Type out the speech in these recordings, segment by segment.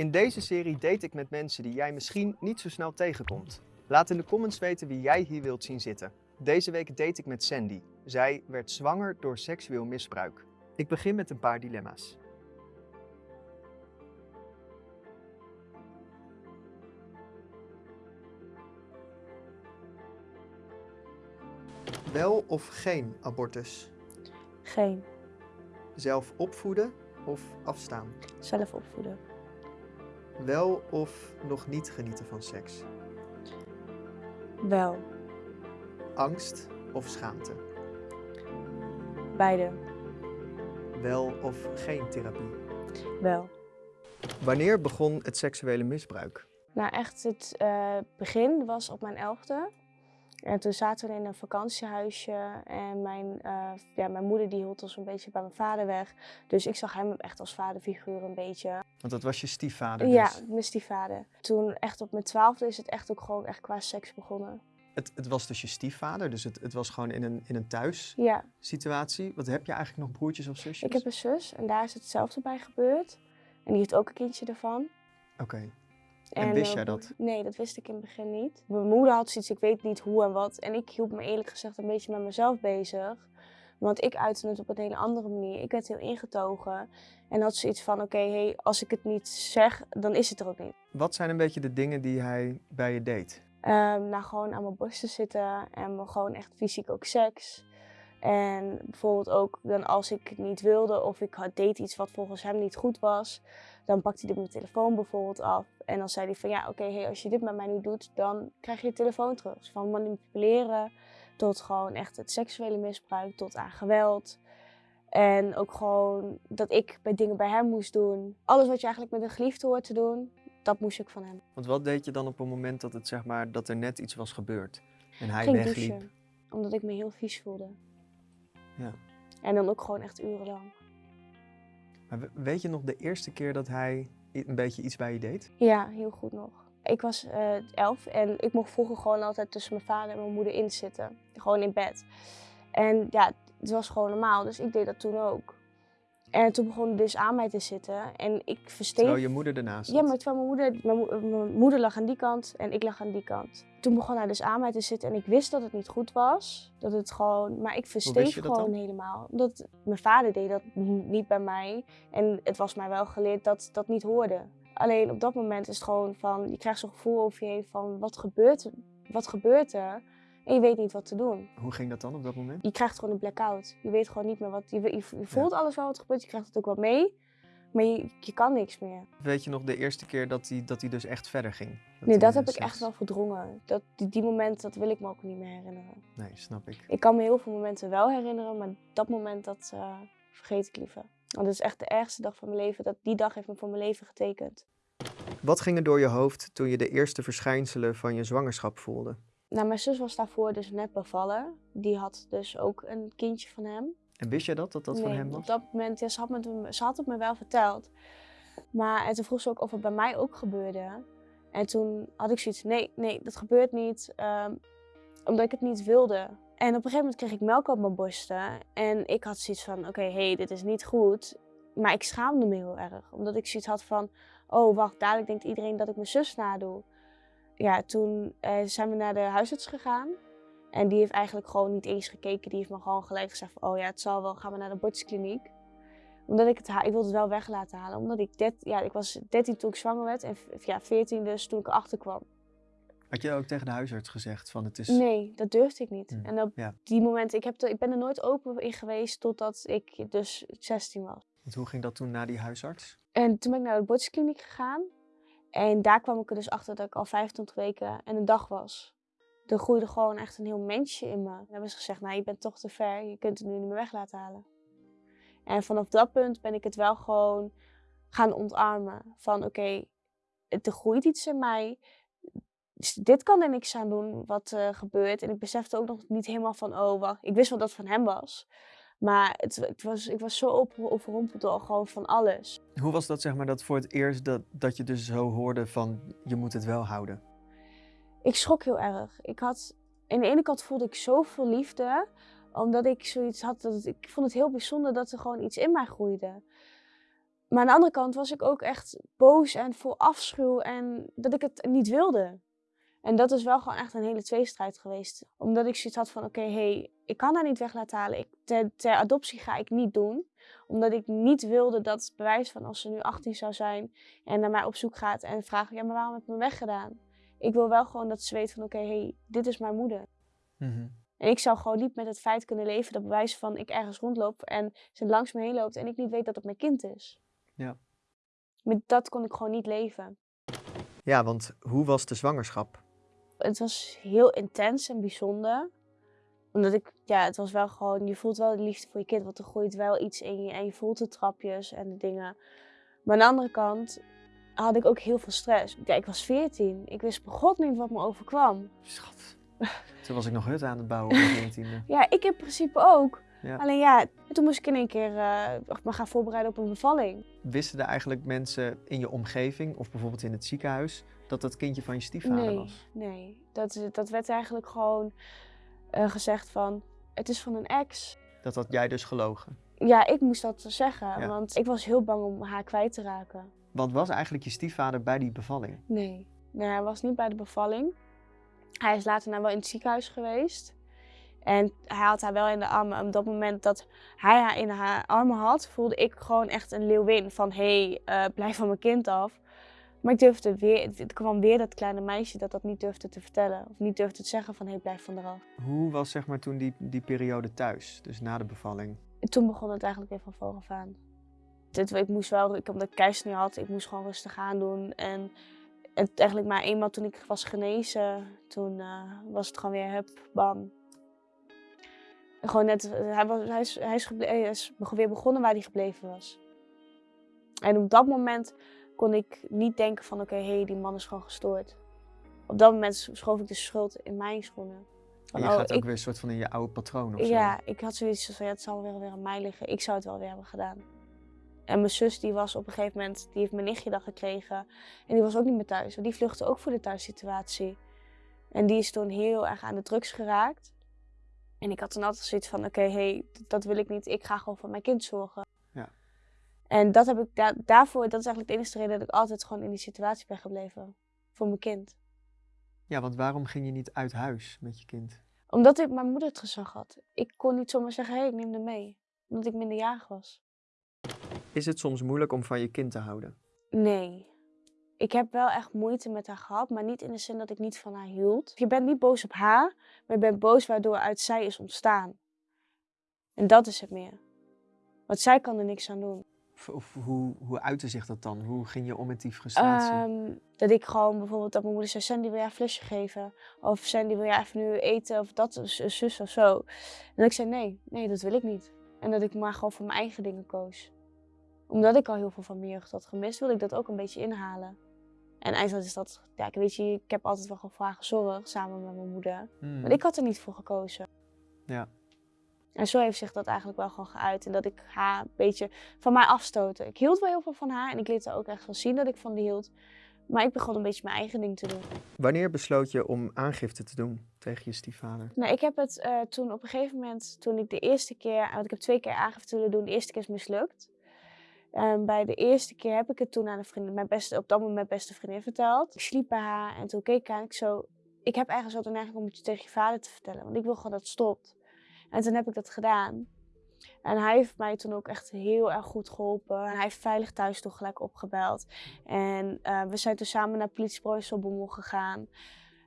In deze serie date ik met mensen die jij misschien niet zo snel tegenkomt. Laat in de comments weten wie jij hier wilt zien zitten. Deze week date ik met Sandy. Zij werd zwanger door seksueel misbruik. Ik begin met een paar dilemma's. Wel of geen abortus? Geen. Zelf opvoeden of afstaan? Zelf opvoeden. Wel of nog niet genieten van seks? Wel. Angst of schaamte? Beide. Wel of geen therapie? Wel. Wanneer begon het seksuele misbruik? Nou, echt het eh, begin was op mijn elfde. En toen zaten we in een vakantiehuisje en mijn, eh, ja, mijn moeder die hield ons een beetje bij mijn vader weg. Dus ik zag hem echt als vaderfiguur een beetje. Want dat was je stiefvader Ja, dus. mijn stiefvader. Toen echt op mijn twaalfde is het echt ook gewoon echt qua seks begonnen. Het, het was dus je stiefvader, dus het, het was gewoon in een, in een Ja, thuissituatie. Wat heb je eigenlijk nog broertjes of zusjes? ik heb een zus en daar is hetzelfde bij gebeurd. En die heeft ook een kindje ervan. Oké. En wist jij dat? Nee, dat wist ik in het begin niet. Mijn moeder had zoiets, ik weet niet hoe en wat. En ik hield me eerlijk gezegd een beetje met mezelf bezig. Want ik uitte het op een hele andere manier. Ik werd heel ingetogen. En had zoiets van, oké, hey, als ik het niet zeg, dan is het er ook niet. Wat zijn een beetje de dingen die hij bij je deed? Ehm nou, gewoon aan mijn borst te zitten en gewoon echt fysiek ook seks. En bijvoorbeeld ook dan als ik het niet wilde of ik deed iets wat volgens hem niet goed was, dan pakte hij mijn telefoon bijvoorbeeld af. En dan zei hij van ja, oké, hey, als je dit met mij niet doet, dan krijg je je telefoon terug. Dus van manipuleren tot gewoon echt het seksuele misbruik, tot aan geweld. En ook gewoon dat ik bij dingen bij hem moest doen. Alles wat je eigenlijk met een geliefde hoort te doen, dat moest ik van hem. Want wat deed je dan op het moment dat, het, zeg maar, dat er net iets was gebeurd? En hij ging wegliep? douchen. Omdat ik me heel vies voelde. Ja. En dan ook gewoon echt urenlang. Maar we- weet je nog de eerste keer dat hij een beetje iets bij je deed? Ja, heel goed nog. Ik was eh, elf en ik mocht vroeger gewoon altijd tussen mijn vader en mijn moeder in zitten. Gewoon in bed. En ja, het was gewoon normaal, dus ik deed dat toen ook. En toen begon dus aan mij te zitten en ik versteef... Terwijl je moeder ernaast zat? Ja, maar terwijl mijn moeder, mijn, mo- mijn moeder lag aan die kant en ik lag aan die kant. Toen begon hij dus aan mij te zitten en ik wist dat het niet goed was. Dat het gewoon, maar ik versteef gewoon helemaal. Omdat mijn vader deed dat niet bij mij. En het was mij wel geleerd dat dat niet hoorde. Alleen op dat moment is het gewoon van, je krijgt zo'n gevoel over je heen van wat gebeurt, wat gebeurt er? En je weet niet wat te doen. Hoe ging dat dan op dat moment? Je krijgt gewoon een blackout. Je weet gewoon niet meer wat, je, voelt alles wel wat er gebeurt, je krijgt het ook wel mee. Maar je, je kan niks meer. Weet je nog de eerste keer dat hij, dat hij dus echt verder ging? nee, hij, dat heb ik seks- echt wel verdrongen. Dat, die, die moment, dat wil ik me ook niet meer herinneren. Nee, snap ik. Ik kan me heel veel momenten wel herinneren, maar dat moment, dat eh, vergeet ik liever. Want het is echt de ergste dag van mijn leven. Dat, die dag heeft me voor mijn leven getekend. Wat ging er door je hoofd toen je de eerste verschijnselen van je zwangerschap voelde? Nou, mijn zus was daarvoor dus net bevallen. Die had dus ook een kindje van hem. En wist jij dat, dat dat van hem Op was? dat moment, ja, ze, had ze had het me wel verteld. Maar en toen vroeg ze ook of het bij mij ook gebeurde. En toen had ik zoiets nee, nee, dat gebeurt niet. ehm, omdat ik het niet wilde. En op een gegeven moment kreeg ik melk op mijn borsten. En ik had zoiets van, oké, hey, dit is niet goed. Maar ik schaamde me heel erg. Omdat ik zoiets had van, oh wacht, dadelijk denkt iedereen dat ik mijn zus nadoe. Ja, toen eh, zijn we naar de huisarts gegaan. En die heeft eigenlijk gewoon niet eens gekeken. Die heeft me gewoon gelijk gezegd van, oh ja, het zal wel, gaan we naar de abortuskliniek. Omdat ik het, ik wilde het wel weg laten halen. Omdat ik, det, ja, ik was 13 toen ik zwanger werd en ja, 14 dus toen ik erachter kwam. Had je ook tegen de huisarts gezegd van het is... Nee, dat durfde ik niet. Hmm, En op ja. die moment, ik, heb ik ben er nooit open in geweest totdat ik dus 16 was. Hoe ging dat toen na die huisarts? En toen ben ik naar de abortuskliniek gegaan. En daar kwam ik er dus achter dat ik al 25 weken en een dag was. Er groeide gewoon echt een heel mensje in me. En hebben ze gezegd, nou je bent toch te ver, je kunt het nu niet meer weg laten halen. En vanaf dat punt ben ik het wel gewoon gaan ontarmen. Van oké, het er groeit iets in mij. Dus Dit kan er niks aan doen wat er gebeurt. En ik besefte ook nog niet helemaal van, oh wacht, ik wist wel dat het van hem was. Maar het, het was, ik was zo op- overrompeld door gewoon van alles. Hoe was dat zeg maar dat voor het eerst dat, dat je dus zo hoorde van je moet het wel houden? Ik schrok heel erg. Ik had, aan de ene kant voelde ik zoveel liefde, omdat ik zoiets had dat het- ik vond het heel bijzonder dat er gewoon iets in mij groeide. Maar aan de andere kant was ik ook echt boos en vol afschuw en dat ik het niet wilde. En dat is wel gewoon echt een hele tweestrijd geweest. Omdat ik zoiets had van, oké, hey, ik kan haar niet weg laten halen. Ik, ter, ter adoptie ga ik niet doen. Omdat ik niet wilde dat het bewijs van als ze nu 18 zou zijn en naar mij op zoek gaat en vraagt, ja, maar waarom heb je me weggedaan? Ik wil wel gewoon dat ze weet van, oké, hey, dit is mijn moeder. Mhm. En ik zou gewoon niet met het feit kunnen leven dat bewijs van ik ergens rondloop en ze langs me heen loopt en ik niet weet dat het mijn kind is. Ja. Met dat kon ik gewoon niet leven. Ja, want hoe was de zwangerschap? Het was heel intens en bijzonder. Omdat ik, ja, het was wel gewoon, je voelt wel de liefde voor je kind, want er groeit wel iets in je en je voelt de trapjes en de dingen. Maar aan de andere kant had ik ook heel veel stress. Ja, ik was 14. Ik wist begot niet wat me overkwam. Schat. Toen was ik nog hut aan het bouwen op mijn 14e. Ja, ik in principe ook. Ja. Alleen ja, toen moest ik in één keer eh, me gaan voorbereiden op een bevalling. Wisten er eigenlijk mensen in je omgeving, of bijvoorbeeld in het ziekenhuis, dat dat kindje van je stiefvader nee, was? nee. Dat, dat werd eigenlijk gewoon eh, gezegd van, het is van een ex. Dat had jij dus gelogen. Ja, ik moest dat zeggen, Ja. want ik was heel bang om haar kwijt te raken. Want was eigenlijk je stiefvader bij die bevalling? Nee. Nee, hij was niet bij de bevalling. Hij is later nou wel in het ziekenhuis geweest. En hij had haar wel in de armen. En op dat moment dat hij haar in haar armen had, voelde ik gewoon echt een leeuwin. Van, hé, hey, eh, blijf van mijn kind af. Maar ik durfde weer, er kwam weer dat kleine meisje dat dat niet durfde te vertellen. Of niet durfde te zeggen van, hé, hey, blijf van eraf. Hoe was zeg maar toen die, die periode thuis, dus na de bevalling? En toen begon het eigenlijk weer van voren aan. Dit, ik moest wel, ik, omdat ik keizersnee had, ik moest gewoon rustig aan doen. En, en eigenlijk maar eenmaal toen ik was genezen, toen eh, was het gewoon weer hup, bam. En gewoon net, hij, was, hij, is, hij, is hij is weer begonnen waar hij gebleven was. En op dat moment kon ik niet denken van oké, hé, hey, die man is gewoon gestoord. Op dat moment schoof ik de schuld in mijn schoenen. En Van, je oh, gaat ook ik- weer een soort van in je oude patroon of zo. ja, ik had zoiets van, ja, het zal wel weer aan mij liggen. Ik zou het wel weer hebben gedaan. En mijn zus, die was op een gegeven moment, die heeft mijn nichtje dan gekregen. En die was ook niet meer thuis, want die vluchtte ook voor de thuissituatie. En die is toen heel erg aan de drugs geraakt. En ik had toen altijd zoiets van, oké, hey, dat wil ik niet. Ik ga gewoon voor mijn kind zorgen. Ja. En dat heb ik da- daarvoor, dat is eigenlijk de enige reden dat ik altijd gewoon in die situatie ben gebleven. Voor mijn kind. Ja, want waarom ging je niet uit huis met je kind? Omdat ik mijn moeder het gezag had. Ik kon niet zomaar zeggen, hé, hey, ik neem hem mee. Omdat ik minderjarig was. Is het soms moeilijk om van je kind te houden? Nee. Ik heb wel echt moeite met haar gehad, maar niet in de zin dat ik niet van haar hield. Je bent niet boos op haar, maar je bent boos waardoor uit zij is ontstaan. En dat is het meer. Want zij kan er niks aan doen. Of, of hoe, hoe uitte zich dat dan? Hoe ging je om met die frustratie? Ehm, dat ik gewoon bijvoorbeeld dat mijn moeder zei, Sandy wil jij een flesje geven? Of Sandy wil jij even nu eten of dat, zus of zo. En dat ik zei nee, nee dat wil ik niet. En dat ik maar gewoon voor mijn eigen dingen koos. Omdat ik al heel veel van mijn jeugd had gemist, wilde ik dat ook een beetje inhalen. En eindelijk is dat, ja, ik weet je, ik heb altijd wel gewoon voor haar gezorgd, samen met mijn moeder. Hmm. Maar ik had er niet voor gekozen. Ja. En zo heeft zich dat eigenlijk wel gewoon geuit. En dat ik haar een beetje van mij afstoten. Ik hield wel heel veel van haar en ik liet haar ook echt wel zien dat ik van die hield. Maar ik begon een beetje mijn eigen ding te doen. Wanneer besloot je om aangifte te doen tegen je stiefvader? Nou, ik heb het eh, toen op een gegeven moment, toen ik de eerste keer, want ik heb twee keer aangifte willen doen, de eerste keer is mislukt. En bij de eerste keer heb ik het toen aan een vriendin, mijn beste, op dat moment mijn beste vriendin verteld. Ik sliep bij haar en toen keek ik aan, ik zo, ik heb eigenlijk zo de neiging om het tegen je vader te vertellen, want ik wil gewoon dat het stopt. En toen heb ik dat gedaan. En hij heeft mij toen ook echt heel erg goed geholpen. En hij heeft veilig thuis toch gelijk opgebeld. En eh, we zijn toen samen naar politiebureau gegaan.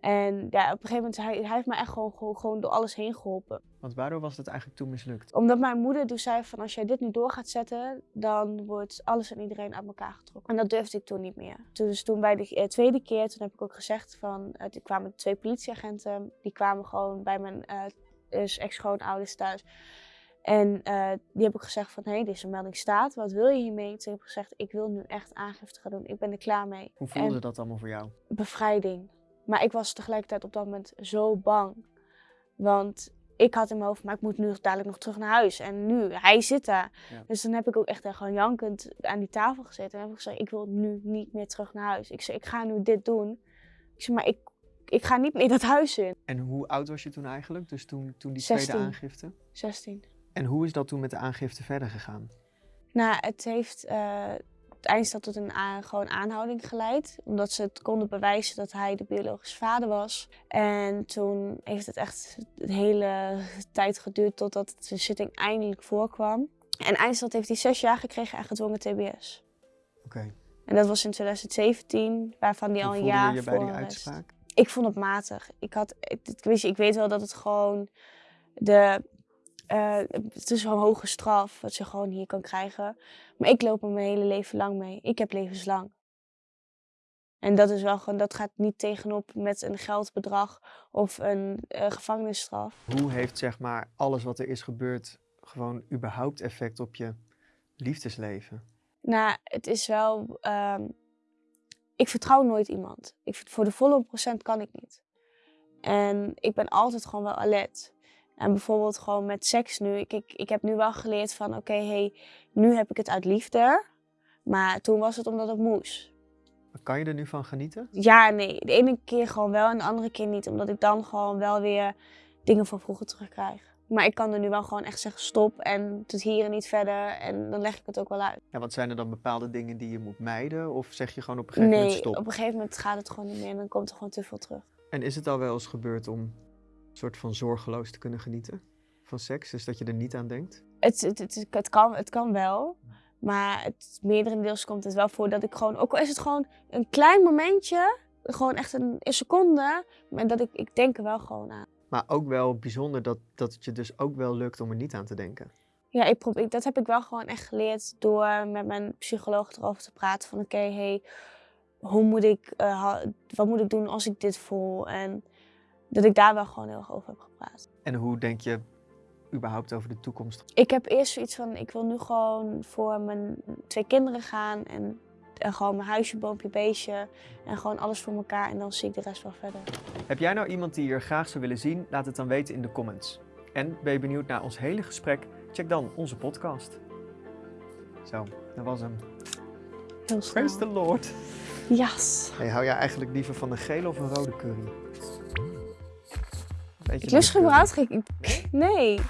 En ja, op een gegeven moment, hij, hij heeft me echt gewoon, gewoon, gewoon door alles heen geholpen. Want waardoor was het eigenlijk toen mislukt? Omdat mijn moeder toen zei van als jij dit nu door gaat zetten, dan wordt alles en iedereen uit elkaar getrokken. En dat durfde ik toen niet meer. Toen, dus toen bij de eh, tweede keer, toen heb ik ook gezegd van, eh, er kwamen twee politieagenten, die kwamen gewoon bij mijn eh, dus ex-schoonouders thuis. En eh, die heb ik gezegd van, hé, hey, deze melding staat, wat wil je hiermee? Toen heb ik gezegd, ik wil nu echt aangifte gaan doen, ik ben er klaar mee. Hoe voelde En- dat allemaal voor jou? bevrijding. Maar ik was tegelijkertijd op dat moment zo bang. Want ik had in mijn hoofd, maar ik moet nu dadelijk nog terug naar huis. En nu, hij zit daar. Ja. Dus dan heb ik ook echt gewoon jankend aan die tafel gezeten. En heb ik gezegd, ik wil nu niet meer terug naar huis. Ik zei, ik ga nu dit doen. Ik zei, maar ik, ik ga niet meer dat huis in. En hoe oud was je toen eigenlijk? Dus toen, toen die 16. tweede aangifte? 16. En hoe is dat toen met de aangifte verder gegaan? Nou, het heeft uh, tot een gewoon aanhouding geleid. Omdat ze het konden bewijzen dat hij de biologische vader was. En toen heeft het echt een hele tijd geduurd totdat de zitting eindelijk voorkwam. En eindstand heeft hij zes jaar gekregen en gedwongen TBS. Oké. En dat was in 2017, waarvan hij al een jaar je voor bij die uitspraak? Ik vond het matig. Ik, had, ik, ik, ik weet wel dat het gewoon de uh, het is een hoge straf wat je gewoon hier kan krijgen. Maar ik loop er mijn hele leven lang mee. Ik heb levenslang. En dat is wel gewoon, dat gaat niet tegenop met een geldbedrag of een uh, gevangenisstraf. Hoe heeft zeg maar alles wat er is gebeurd gewoon überhaupt effect op je liefdesleven? Nou, het is wel. Um, ik vertrouw nooit iemand. Ik, voor de volle procent kan ik niet. En ik ben altijd gewoon wel alert. En bijvoorbeeld gewoon met seks nu. Ik, ik, ik heb nu wel geleerd van oké, hey, nu heb ik het uit liefde. Maar toen was het omdat het moest. Kan je er nu van genieten? Ja, nee. De ene keer gewoon wel en de andere keer niet. Omdat ik dan gewoon wel weer dingen van vroeger terugkrijg. Maar ik kan er nu wel gewoon echt zeggen stop en tot hier en niet verder. En dan leg ik het ook wel uit. Ja, wat zijn er dan bepaalde dingen die je moet mijden? Of zeg je gewoon op een gegeven moment stop? Nee, op een gegeven moment gaat het gewoon niet meer en dan komt er gewoon te veel terug. En is het al wel eens gebeurd om soort van zorgeloos te kunnen genieten van seks? Dus dat je er niet aan denkt? Het, het, het, het, kan, het kan wel. Maar het deels komt het wel voor dat ik gewoon, ook al is het gewoon een klein momentje, gewoon echt een, een seconde, maar dat ik, ik denk er wel gewoon aan. Maar ook wel bijzonder dat, dat het je dus ook wel lukt om er niet aan te denken. Ja, ik probeer, dat heb ik wel gewoon echt geleerd door met mijn psycholoog erover te praten. Van oké, hey, hoe moet ik, uh, wat moet ik doen als ik dit voel? En dat ik daar wel gewoon heel erg over heb gepraat. En hoe denk je überhaupt over de toekomst? Ik heb eerst zoiets van, ik wil nu gewoon voor mijn twee kinderen gaan en, gewoon mijn huisje, boompje, beestje en gewoon alles voor elkaar en dan zie ik de rest wel verder. Heb jij nou iemand die je graag zou willen zien? Laat het dan weten in de comments. En ben je benieuwd naar ons hele gesprek? Check dan onze podcast. Zo, dat was hem. Heel snel. Praise the Lord. Yes. Hey, hou jij eigenlijk liever van een gele of een rode curry? ik lust geen... Nee.